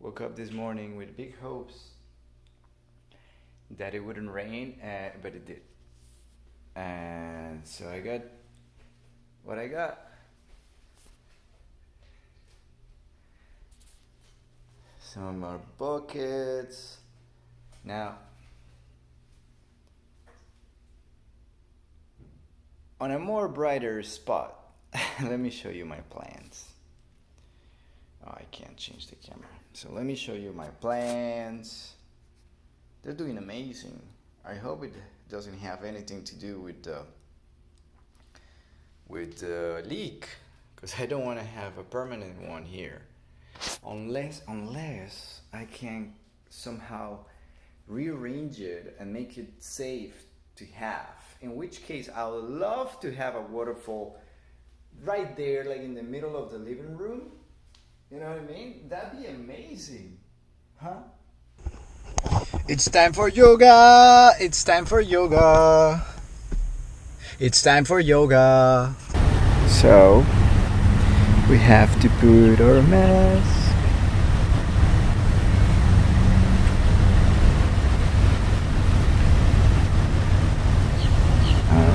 woke up this morning with big hopes that it wouldn't rain, but it did. And so I got what I got. Some more buckets. Now, on a more brighter spot, let me show you my plants. Oh, I can't change the camera. So let me show you my plants. They're doing amazing. I hope it doesn't have anything to do with the with the leak because I don't want to have a permanent one here unless unless I can somehow rearrange it and make it safe to have in which case I would love to have a waterfall right there like in the middle of the living room you know what I mean? That'd be amazing. Huh? It's time for yoga. It's time for yoga. It's time for yoga. So we have to put our mask.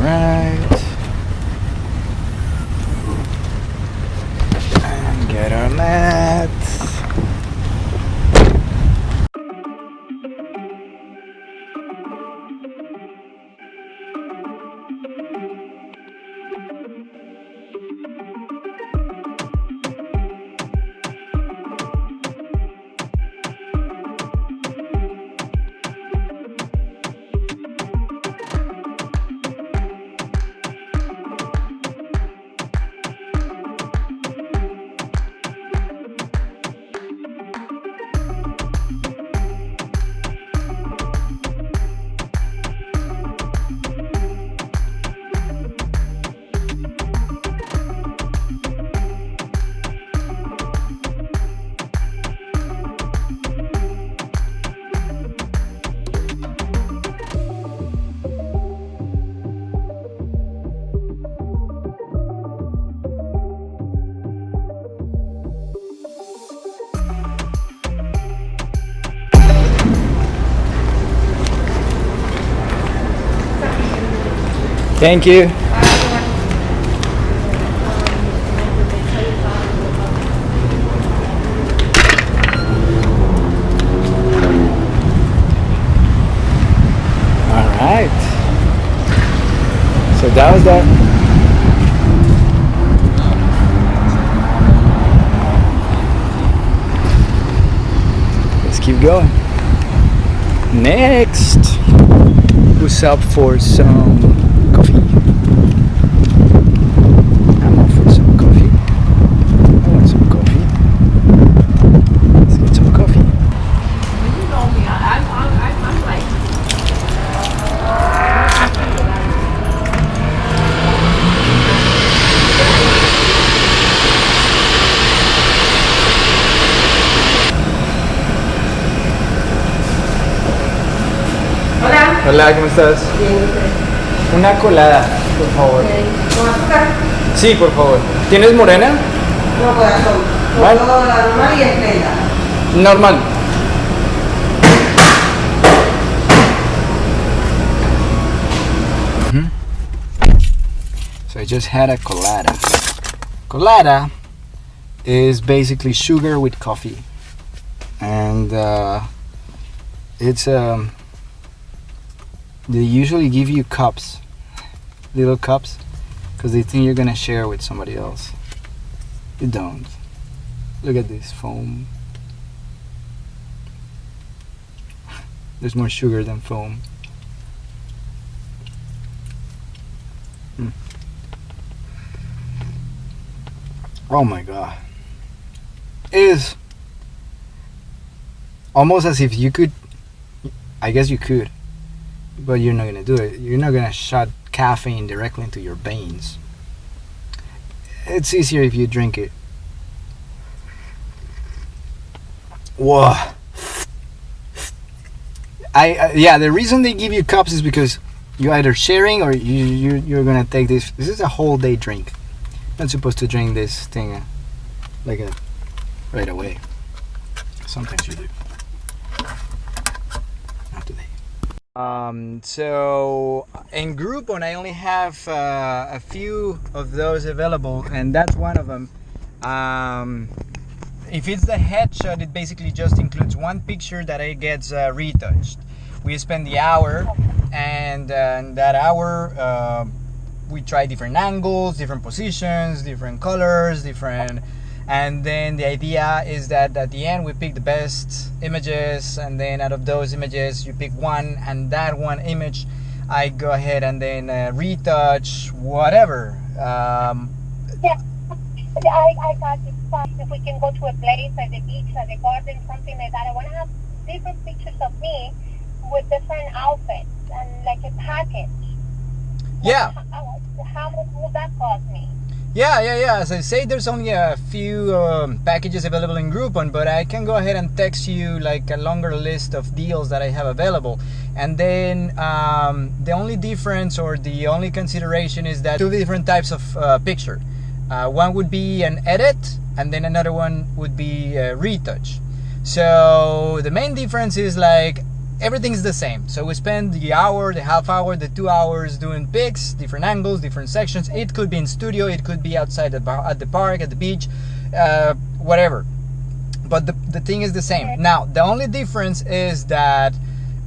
Right and get our mats Thank you. All right. So that was that. Let's keep going. Next, who's up for some hola. Hola, ¿cómo estás? Una colada, por favor. ¿Con azúcar? Sí, por favor. ¿Tienes morena? No, corazón. ¿Vale? Normal y esplenda. Normal. So I just had a colada. Colada is basically sugar with coffee, and uh, it's um. They usually give you cups, little cups, because they think you're gonna share with somebody else. You don't. Look at this foam. There's more sugar than foam. Mm. Oh my god. It is almost as if you could I guess you could, but you're not gonna do it. You're not gonna shot caffeine directly into your veins. It's easier if you drink it. Whoa. I uh, yeah, the reason they give you cups is because you're either sharing or you, you you're gonna take this. This is a whole day drink. Not supposed to drink this thing uh, like a right away. sometimes you do. Not today. Um, so in Groupon, I only have uh, a few of those available, and that's one of them. Um, if it's the headshot, it basically just includes one picture that it gets uh, retouched. We spend the hour, and uh, in that hour, uh, we try different angles, different positions, different colors, different. And then the idea is that at the end we pick the best images, and then out of those images you pick one, and that one image I go ahead and then uh, retouch whatever. Um, Yeah, I, I got. Fine. If we can go to a place like the beach, like the garden, something like that. I want to have different pictures of me with different outfits and like a package. yeah. How, how much will that cost me? Yeah, yeah, yeah. As I say, there's only a few um, packages available in Groupon, but I can go ahead and text you like a longer list of deals that I have available. And then um, the only difference or the only consideration is that two different types of uh, picture. Uh, one would be an edit, and then another one would be a retouch. So the main difference is like everything's the same. So we spend the hour, the half hour, the two hours doing pics, different angles, different sections. It could be in studio, it could be outside at the park, at the beach, uh, whatever. But the, the thing is the same. Now, the only difference is that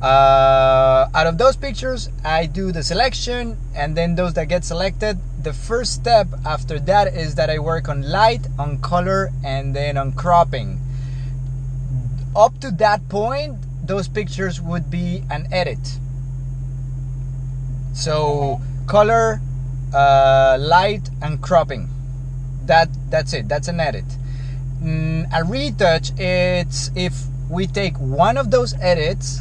uh, out of those pictures, I do the selection, and then those that get selected, the first step after that is that I work on light, on color, and then on cropping. Up to that point, those pictures would be an edit. So color, uh, light, and cropping. That that's it. That's an edit. Mm, a retouch. It's if we take one of those edits,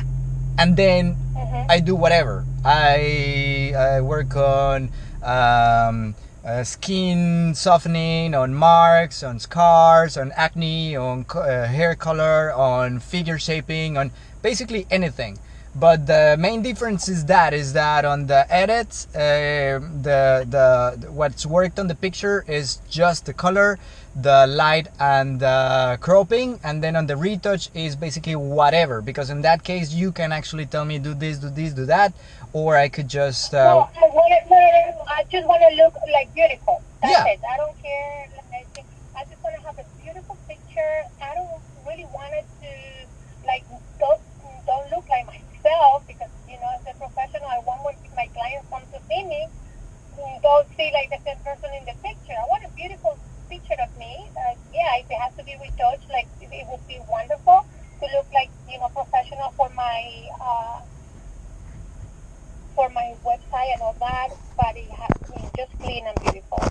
and then Mm-hmm. I do whatever. I, I work on um, uh, skin softening, on marks, on scars, on acne, on co- uh, hair color, on figure shaping, on basically anything. But the main difference is that is that on the edits, uh, the, the what's worked on the picture is just the color, the light, and the cropping, and then on the retouch is basically whatever. Because in that case, you can actually tell me do this, do this, do that, or I could just uh, I. No, no, no, I just want to look like beautiful. That's Yeah. it. I don't care. Like, I just want to have a beautiful picture. I don't really want it to like don't don't look like myself because you know as a professional, I want when my clients come to see me, mm, don't see like the same person in the picture. I want a beautiful picture of me. Uh, yeah, if it has to be retouched, like it, it would be wonderful to look like you know professional for my. Uh, for my website and all that, but it has to be just clean and beautiful.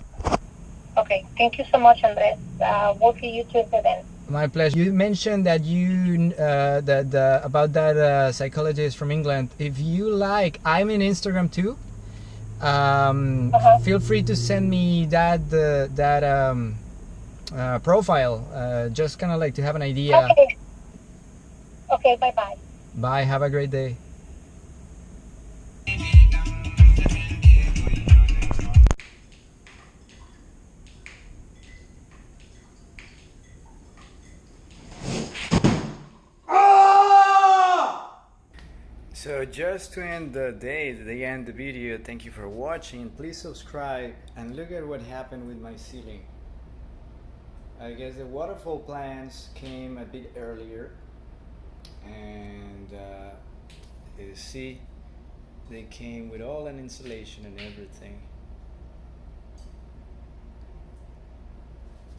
Okay, thank you so much, Andres. Uh, we'll see you Tuesday then. My pleasure. You mentioned that you uh, that the, about that uh, psychologist from England. If you like, I'm in Instagram too. Um, Uh-huh. Feel free to send me that uh, that um, uh, profile. Uh, just kind of like to have an idea. Okay. Okay, bye bye. Bye. Have a great day. Just to end the day, the end the video, thank you for watching. Please subscribe and look at what happened with my ceiling. I guess the waterfall plants came a bit earlier and uh, you see they came with all an insulation and everything.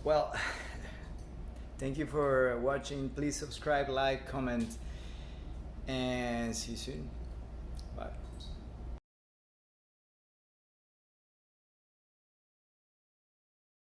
Well, thank you for watching. Please subscribe, like, comment, and see you soon.